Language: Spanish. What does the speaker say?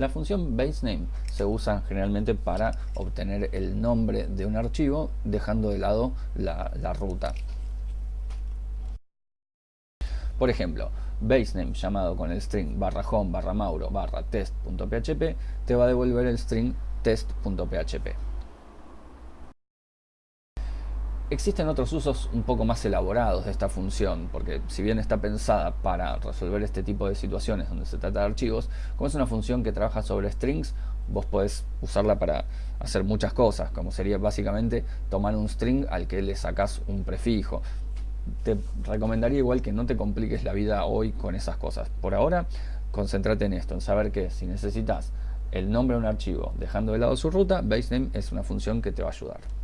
La función baseName se usa generalmente para obtener el nombre de un archivo dejando de lado la, ruta. Por ejemplo, baseName llamado con el string barra home barra mauro barra test.php te va a devolver el string test.php. Existen otros usos un poco más elaborados de esta función, porque si bien está pensada para resolver este tipo de situaciones donde se trata de archivos, como es una función que trabaja sobre strings, vos podés usarla para hacer muchas cosas, como sería básicamente tomar un string al que le sacás un prefijo. Te recomendaría igual que no te compliques la vida hoy con esas cosas. Por ahora, concéntrate en esto, en saber que si necesitas el nombre de un archivo dejando de lado su ruta, basename es una función que te va a ayudar.